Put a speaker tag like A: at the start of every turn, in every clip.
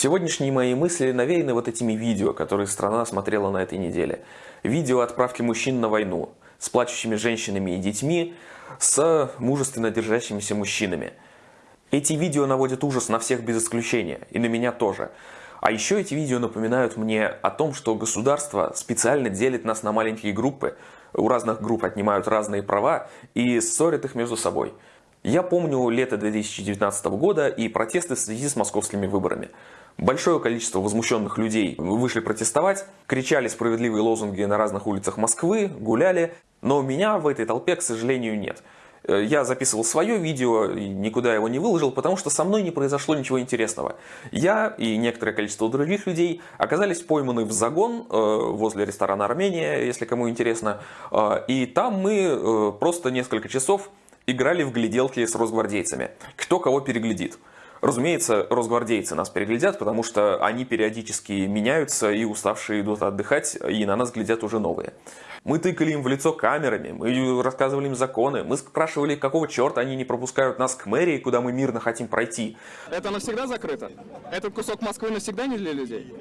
A: Сегодняшние мои мысли навеяны вот этими видео, которые страна смотрела на этой неделе. Видео отправки мужчин на войну с плачущими женщинами и детьми, с мужественно держащимися мужчинами. Эти видео наводят ужас на всех без исключения, и на меня тоже. А еще эти видео напоминают мне о том, что государство специально делит нас на маленькие группы, у разных групп отнимают разные права и ссорят их между собой. Я помню лето 2019 года и протесты в связи с московскими выборами. Большое количество возмущенных людей вышли протестовать, кричали справедливые лозунги на разных улицах Москвы, гуляли, но меня в этой толпе, к сожалению, нет. Э, я записывал свое видео никуда его не выложил, потому что со мной не произошло ничего интересного. Я и некоторое количество других людей оказались пойманы в загон э, возле ресторана «Армения», если кому интересно. Э, и там мы просто несколько часов играли в гляделки с росгвардейцами. Кто кого переглядит. Разумеется, росгвардейцы нас переглядят, потому что они периодически меняются, и уставшие идут отдыхать, и на нас глядят уже новые. Мы тыкали им в лицо камерами, мы рассказывали им законы, мы спрашивали, какого черта они не пропускают нас к мэрии, куда мы мирно хотим пройти.
B: Это навсегда закрыто? Этот кусок Москвы навсегда не для людей?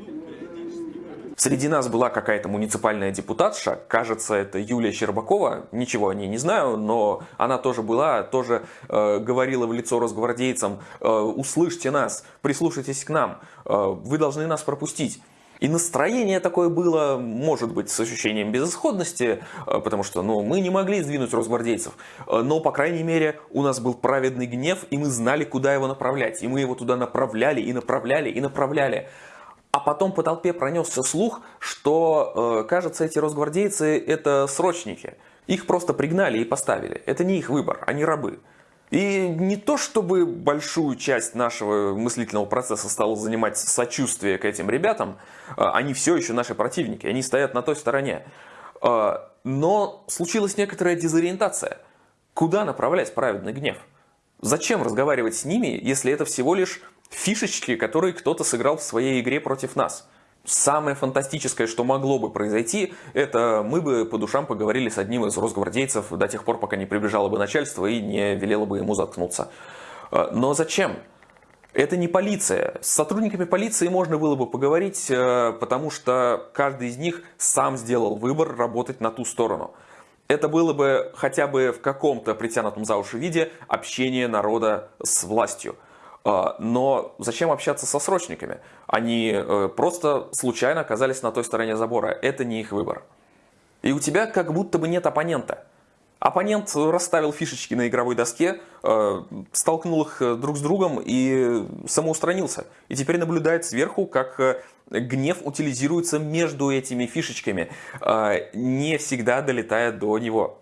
A: Среди нас была какая-то муниципальная депутатша, кажется, это Юлия Щербакова, ничего о ней не знаю, но она тоже была, тоже э, говорила в лицо росгвардейцам, э, услышьте нас, прислушайтесь к нам, э, вы должны нас пропустить. И настроение такое было, может быть, с ощущением безысходности, э, потому что ну, мы не могли сдвинуть росгвардейцев. Э, но, по крайней мере, у нас был праведный гнев, и мы знали, куда его направлять. И мы его туда направляли, и направляли, и направляли. А потом по толпе пронесся слух, что, э, кажется, эти росгвардейцы – это срочники. Их просто пригнали и поставили. Это не их выбор, они рабы. И не то, чтобы большую часть нашего мыслительного процесса стало занимать сочувствие к этим ребятам, э, они все еще наши противники, они стоят на той стороне. Э, но случилась некоторая дезориентация. Куда направлять праведный гнев? Зачем разговаривать с ними, если это всего лишь фишечки, которые кто-то сыграл в своей игре против нас. Самое фантастическое, что могло бы произойти, это мы бы по душам поговорили с одним из росгвардейцев до тех пор, пока не прибежало бы начальство и не велело бы ему заткнуться. Э, но зачем? Это не полиция. С сотрудниками полиции можно было бы поговорить, э, потому что каждый из них сам сделал выбор работать на ту сторону. Это было бы хотя бы в каком-то притянутом за уши виде общение народа с властью – а, но зачем общаться со срочниками? Они э, просто случайно оказались на той стороне забора. Это не их выбор. И у тебя как будто бы нет оппонента. Оппонент расставил фишечки на игровой доске, э, столкнул их э, друг с другом и самоустранился. И теперь наблюдает сверху, как гнев утилизируется между этими фишечками, не всегда долетая до него.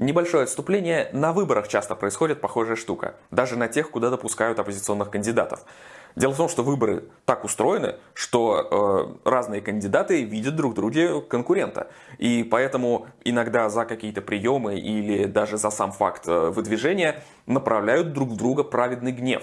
A: Небольшое отступление. На выборах часто происходит похожая штука. Даже на тех, куда допускают оппозиционных кандидатов. Дело в том, что выборы так устроены, что э, разные кандидаты видят друг друге конкурента. И поэтому иногда за какие-то приемы или даже за сам факт э, выдвижения направляют друг в друга праведный гнев.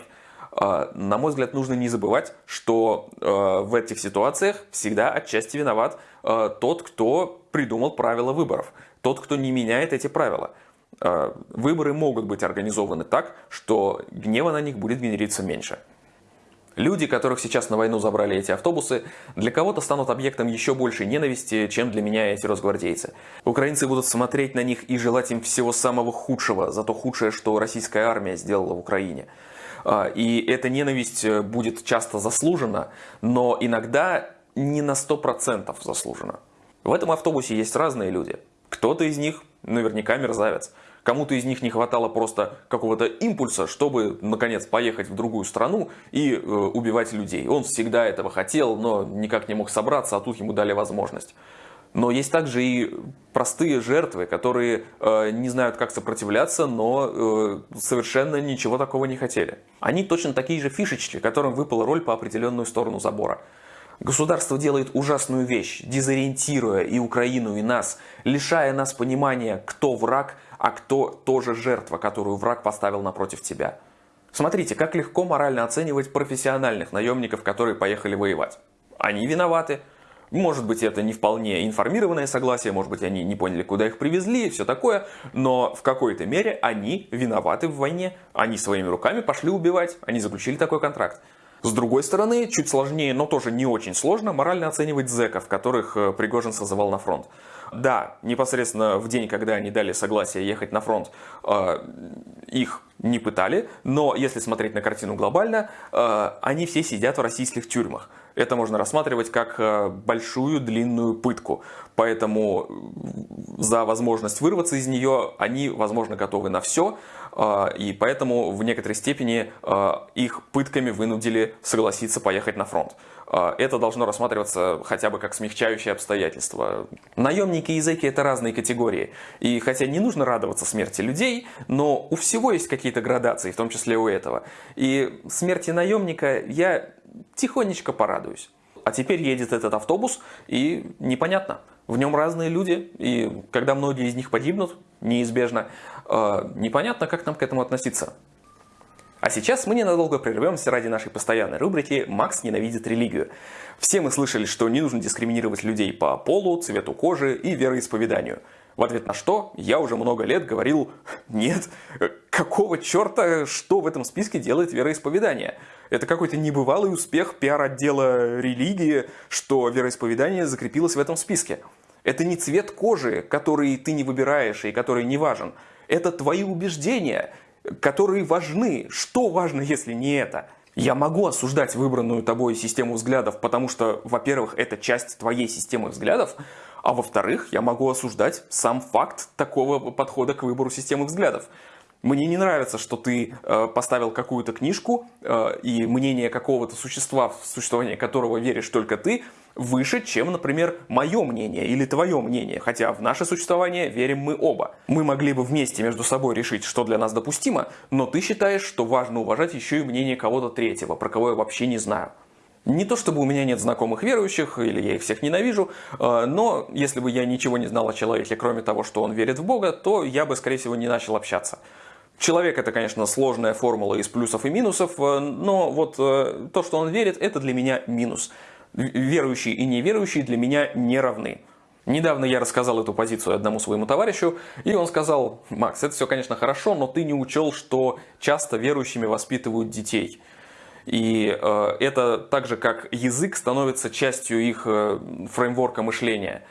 A: Э, на мой взгляд, нужно не забывать, что э, в этих ситуациях всегда отчасти виноват э, тот, кто придумал правила выборов тот, кто не меняет эти правила. А, выборы могут быть организованы так, что гнева на них будет генериться меньше. Люди, которых сейчас на войну забрали эти автобусы, для кого-то станут объектом еще большей ненависти, чем для меня эти росгвардейцы. Украинцы будут смотреть на них и желать им всего самого худшего за то худшее, что российская армия сделала в Украине. А, и эта ненависть э, будет часто заслужена, но иногда не на 100% заслужена. В этом автобусе есть разные люди. Кто-то из них наверняка мерзавец. Кому-то из них не хватало просто какого-то импульса, чтобы, наконец, поехать в другую страну и э, убивать людей. Он всегда этого хотел, но никак не мог собраться, а тут ему дали возможность. Но есть также и простые жертвы, которые э, не знают, как сопротивляться, но э, совершенно ничего такого не хотели. Они точно такие же фишечки, которым выпала роль по определенную сторону забора. Государство делает ужасную вещь, дезориентируя и Украину, и нас, лишая нас понимания, кто враг, а кто тоже жертва, которую враг поставил напротив тебя. Смотрите, как легко морально оценивать профессиональных наемников, которые поехали воевать. Они виноваты. Может быть, это не вполне информированное согласие, может быть, они не поняли, куда их привезли и все такое, но в какой-то мере они виноваты в войне. Они своими руками пошли убивать, они заключили такой контракт. С другой стороны, чуть сложнее, но тоже не очень сложно, морально оценивать зэков, которых э, Пригожин созывал на фронт. Да, непосредственно в день, когда они дали согласие ехать на фронт, э, их не пытали, но если смотреть на картину глобально, э, они все сидят в российских тюрьмах. Это можно рассматривать как большую длинную пытку. Поэтому за возможность вырваться из нее они, возможно, готовы на все. И поэтому в некоторой степени их пытками вынудили согласиться поехать на фронт. Это должно рассматриваться хотя бы как смягчающее обстоятельство. Наемники и зэки это разные категории. И хотя не нужно радоваться смерти людей, но у всего есть какие-то градации, в том числе у этого. И смерти наемника я тихонечко порадуюсь. А теперь едет этот автобус, и непонятно. В нем разные люди, и когда многие из них погибнут, неизбежно, а, непонятно, как нам к этому относиться. А сейчас мы ненадолго прервемся ради нашей постоянной рубрики «Макс ненавидит религию». Все мы слышали, что не нужно дискриминировать людей по полу, цвету кожи и вероисповеданию. В ответ на что я уже много лет говорил «Нет, какого черта, что в этом списке делает вероисповедание?» Это какой-то небывалый успех пиар-отдела религии, что вероисповедание закрепилось в этом списке. Это не цвет кожи, который ты не выбираешь и который не важен. Это твои убеждения, которые важны. Что важно, если не это? Я могу осуждать выбранную тобой систему взглядов, потому что, во-первых, это часть твоей системы взглядов, а во-вторых, я могу осуждать сам факт такого подхода к выбору системы взглядов. Мне не нравится, что ты э, поставил какую-то книжку, э, и мнение какого-то существа, в существование которого веришь только ты, выше, чем, например, мое мнение или твое мнение, хотя в наше существование верим мы оба. Мы могли бы вместе между собой решить, что для нас допустимо, но ты считаешь, что важно уважать еще и мнение кого-то третьего, про кого я вообще не знаю. Не то чтобы у меня нет знакомых верующих, или я их всех ненавижу, э, но если бы я ничего не знал о человеке, кроме того, что он верит в Бога, то я бы, скорее всего, не начал общаться. Человек это, конечно, сложная формула из плюсов и минусов, э, но вот э, то, что он верит, это для меня минус верующие и неверующие для меня не равны. Недавно я рассказал эту позицию одному своему товарищу, и он сказал, Макс, это все, конечно, хорошо, но ты не учел, что часто верующими воспитывают детей. И э, это так же, как язык становится частью их э, фреймворка мышления.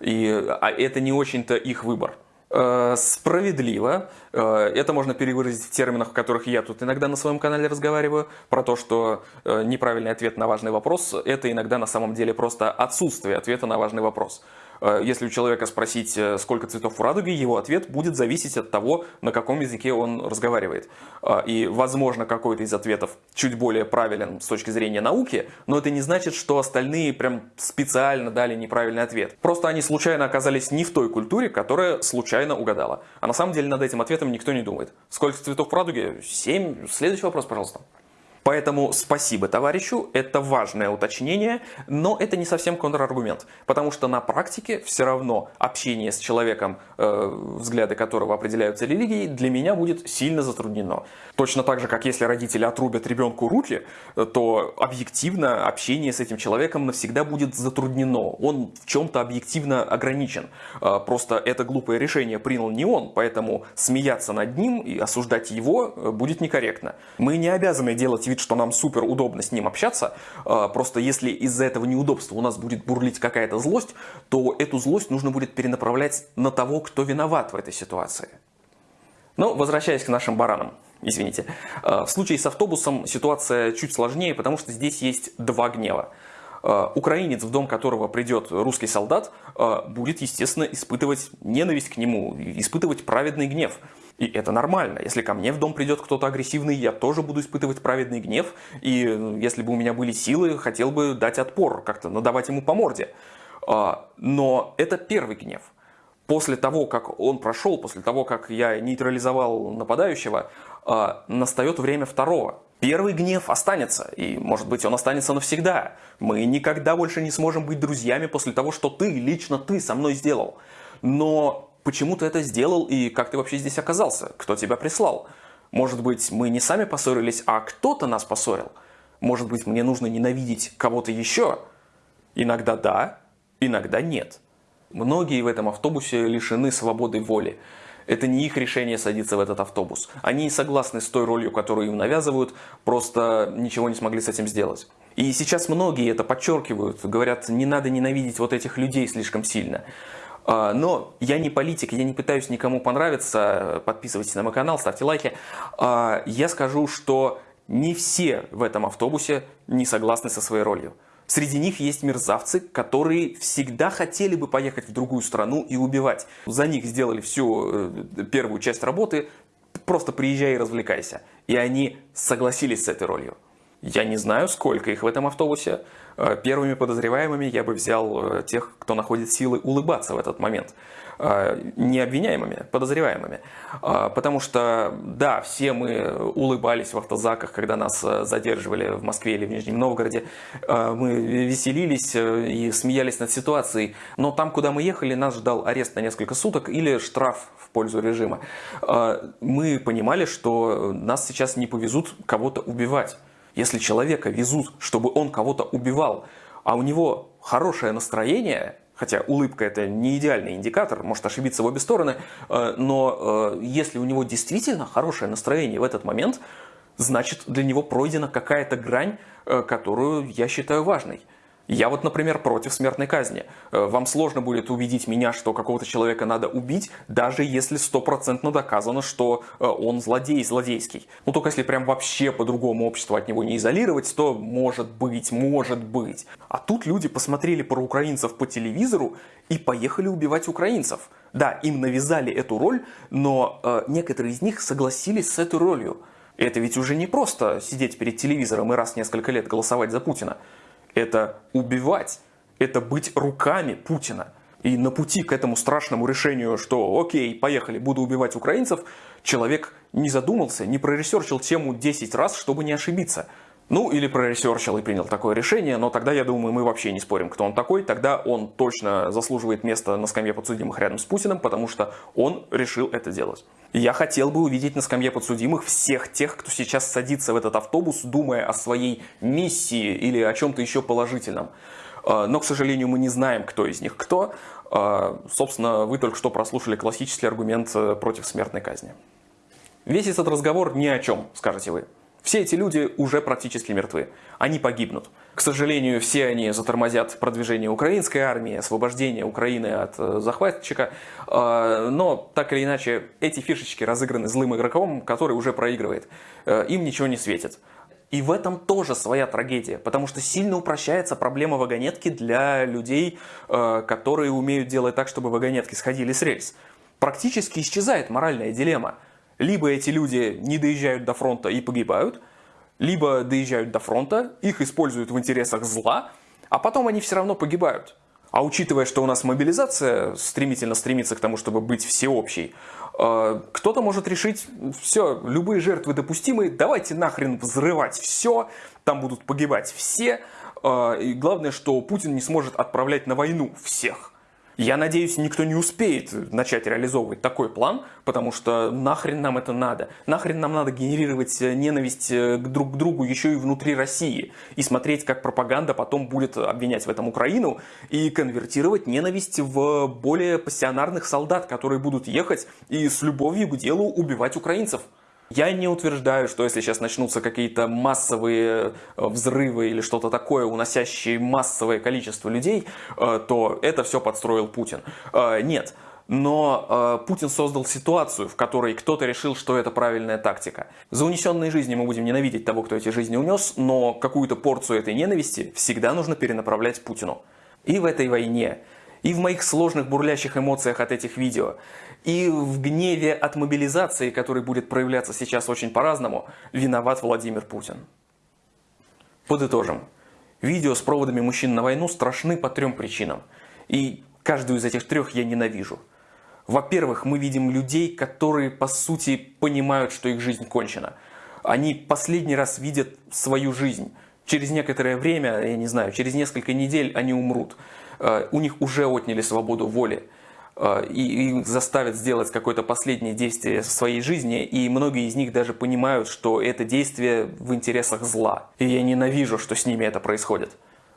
A: И, а это не очень-то их выбор. Э, справедливо. Э, это можно перевыразить в терминах, в которых я тут иногда на своем канале разговариваю, про то, что э, неправильный ответ на важный вопрос – это иногда на самом деле просто отсутствие ответа на важный вопрос. Э, если у человека спросить, э, сколько цветов в радуге, его ответ будет зависеть от того, на каком языке он разговаривает. Э, и, возможно, какой-то из ответов чуть более правилен с точки зрения науки, но это не значит, что остальные прям специально дали неправильный ответ. Просто они случайно оказались не в той культуре, которая случайно угадала. А на самом деле над этим ответом никто не думает. Сколько цветов в радуге? Семь. Следующий вопрос, пожалуйста. Поэтому спасибо товарищу, это важное уточнение, но это не совсем контраргумент, потому что на практике все равно общение с человеком, э, взгляды которого определяются религией, для меня будет сильно затруднено. Точно так же, как если родители отрубят ребенку руки, то объективно общение с этим человеком навсегда будет затруднено. Он в чем-то объективно ограничен. Э, просто это глупое решение принял не он, поэтому смеяться над ним и осуждать его э, будет некорректно. Мы не обязаны делать вид, что нам супер удобно с ним общаться, а, просто если из-за этого неудобства у нас будет бурлить какая-то злость, то эту злость нужно будет перенаправлять на того, кто виноват в этой ситуации. Но возвращаясь к нашим баранам, извините. А, в случае с автобусом ситуация чуть сложнее, потому что здесь есть два гнева. А, украинец, в дом которого придет русский солдат, будет, естественно, испытывать ненависть к нему, испытывать праведный гнев. И это нормально. Если ко мне в дом придет кто-то агрессивный, я тоже буду испытывать праведный гнев. И если бы у меня были силы, хотел бы дать отпор, как-то надавать ему по морде. А, но это первый гнев. После того, как он прошел, после того, как я нейтрализовал нападающего, а, настает время второго. Первый гнев останется, и, может быть, он останется навсегда. Мы никогда больше не сможем быть друзьями после того, что ты, лично ты со мной сделал. Но почему ты это сделал и как ты вообще здесь оказался, кто тебя прислал. Может быть, мы не сами поссорились, а кто-то нас поссорил. Может быть, мне нужно ненавидеть кого-то еще. Иногда да, иногда нет. Многие в этом автобусе лишены свободы воли. Это не их решение садиться в этот автобус. Они согласны с той ролью, которую им навязывают, просто ничего не смогли с этим сделать. И сейчас многие это подчеркивают, говорят, не надо ненавидеть вот этих людей слишком сильно. А, но я не политик, я не пытаюсь никому понравиться. Подписывайтесь на мой канал, ставьте лайки. А, я скажу, что не все в этом автобусе не согласны со своей ролью. Среди них есть мерзавцы, которые всегда хотели бы поехать в другую страну и убивать. За них сделали всю э, первую часть работы, просто приезжай и развлекайся. И они согласились с этой ролью. Я не знаю, сколько их в этом автобусе. Э, первыми подозреваемыми я бы взял э, тех, кто находит силы улыбаться в этот момент. Э, не обвиняемыми, подозреваемыми. Потому что, да, все мы улыбались в автозаках, когда нас задерживали в Москве или в Нижнем Новгороде. Мы веселились и смеялись над ситуацией. Но там, куда мы ехали, нас ждал арест на несколько суток или штраф в пользу режима. Мы понимали, что нас сейчас не повезут кого-то убивать. Если человека везут, чтобы он кого-то убивал, а у него хорошее настроение, хотя улыбка это не идеальный индикатор, может ошибиться в обе стороны, э, но э, если у него действительно хорошее настроение в этот момент, значит для него пройдена какая-то грань, э, которую я считаю важной. Я вот, например, против смертной казни. Э, вам сложно будет убедить меня, что какого-то человека надо убить, даже если стопроцентно доказано, что э, он злодей, злодейский. Ну, только если прям вообще по-другому общество от него не изолировать, то может быть, может быть. А тут люди посмотрели про украинцев по телевизору и поехали убивать украинцев. Да, им навязали эту роль, но э, некоторые из них согласились с этой ролью. Это ведь уже не просто сидеть перед телевизором и раз в несколько лет голосовать за Путина это убивать, это быть руками Путина. И на пути к этому страшному решению, что окей, поехали, буду убивать украинцев, человек не задумался, не проресерчил тему 10 раз, чтобы не ошибиться. Ну, или проресерчил и принял такое решение, но тогда, я думаю, мы вообще не спорим, кто он такой. Тогда он точно заслуживает места на скамье подсудимых рядом с Путиным, потому что он решил это делать. Я хотел бы увидеть на скамье подсудимых всех тех, кто сейчас садится в этот автобус, думая о своей миссии или о чем-то еще положительном. А, но, к сожалению, мы не знаем, кто из них кто. А, собственно, вы только что прослушали классический аргумент э, против смертной казни. Весь этот разговор ни о чем, скажете вы. Все эти люди уже практически мертвы. Они погибнут. К сожалению, все они затормозят продвижение украинской армии, освобождение Украины от э, захватчика. Э, но, так или иначе, эти фишечки разыграны злым игроком, который уже проигрывает. Э, им ничего не светит. И в этом тоже своя трагедия, потому что сильно упрощается проблема вагонетки для людей, которые умеют делать так, чтобы вагонетки сходили с рельс. Практически исчезает моральная дилемма. Либо эти люди не доезжают до фронта и погибают, либо доезжают до фронта, их используют в интересах зла, а потом они все равно погибают. А учитывая, что у нас мобилизация стремительно стремится к тому, чтобы быть всеобщей, э, кто-то может решить, все, любые жертвы допустимы, давайте нахрен взрывать все, там будут погибать все, э, и главное, что Путин не сможет отправлять на войну всех. Я надеюсь, никто не успеет начать реализовывать такой план, потому что нахрен нам это надо. Нахрен нам надо генерировать э, ненависть э, друг к другу еще и внутри России. И смотреть, как пропаганда потом будет обвинять в этом Украину и конвертировать ненависть в более пассионарных солдат, которые будут ехать и с любовью к делу убивать украинцев. Я не утверждаю, что если сейчас начнутся какие-то массовые э, взрывы или что-то такое, уносящие массовое количество людей, э, то это все подстроил Путин. Э, нет. Но э, Путин создал ситуацию, в которой кто-то решил, что это правильная тактика. За унесенные жизни мы будем ненавидеть того, кто эти жизни унес, но какую-то порцию этой ненависти всегда нужно перенаправлять Путину. И в этой войне, и в моих сложных бурлящих эмоциях от этих видео, и в гневе от мобилизации, который будет проявляться сейчас очень по-разному, виноват Владимир Путин. Подытожим. Видео с проводами мужчин на войну страшны по трем причинам. И каждую из этих трех я ненавижу. Во-первых, мы видим людей, которые по сути понимают, что их жизнь кончена. Они последний раз видят свою жизнь. Через некоторое время, я не знаю, через несколько недель они умрут. Э, у них уже отняли свободу воли. Э, и, и заставят сделать какое-то последнее действие в своей жизни, и многие из них даже понимают, что это действие в интересах зла. И я ненавижу, что с ними это происходит.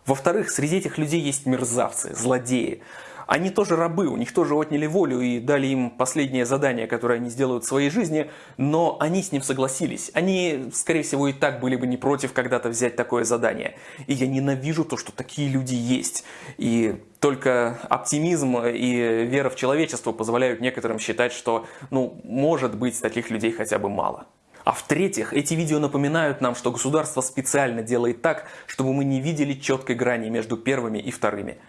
A: Во-вторых, среди этих людей есть мерзавцы, злодеи. Они тоже рабы, у них тоже отняли волю и дали им последнее задание, которое они сделают в своей жизни, но они с ним согласились. Они, скорее всего, и так были бы не против когда-то взять такое задание. И я ненавижу то, что такие люди есть. И только оптимизм и вера в человечество позволяют некоторым считать, что, ну, может быть, таких людей хотя бы мало. А в-третьих, эти видео напоминают нам, что государство специально делает так, чтобы мы не видели четкой грани между первыми и вторыми.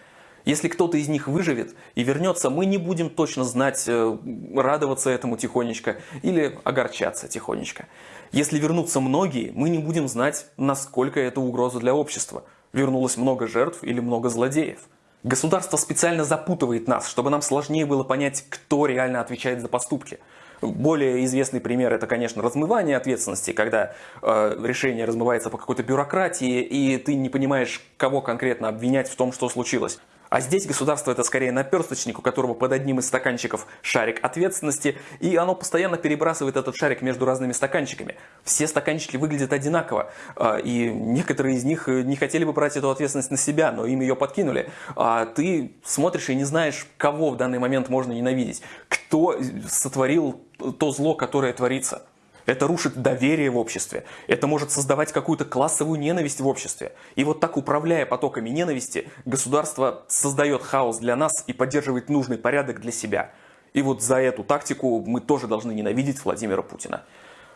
A: Если кто-то из них выживет и вернется, мы не будем точно знать, э, радоваться этому тихонечко или огорчаться тихонечко. Если вернутся многие, мы не будем знать, насколько это угроза для общества. Вернулось много жертв или много злодеев. Государство специально запутывает нас, чтобы нам сложнее было понять, кто реально отвечает за поступки. Более известный пример это, конечно, размывание ответственности, когда э, решение размывается по какой-то бюрократии, и ты не понимаешь, кого конкретно обвинять в том, что случилось. А здесь государство это скорее наперсточник, у которого под одним из стаканчиков шарик ответственности, и оно постоянно перебрасывает этот шарик между разными стаканчиками. Все стаканчики выглядят одинаково, а, и некоторые из них не хотели бы брать эту ответственность на себя, но им ее подкинули. А ты смотришь и не знаешь, кого в данный момент можно ненавидеть, кто сотворил то зло, которое творится. Это рушит доверие в обществе. Это может создавать какую-то классовую ненависть в обществе. И вот так, управляя потоками ненависти, государство создает хаос для нас и поддерживает нужный порядок для себя. И вот за эту тактику мы тоже должны ненавидеть Владимира Путина.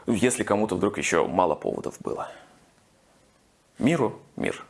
A: Если кому-то вдруг еще мало поводов было. Миру мир.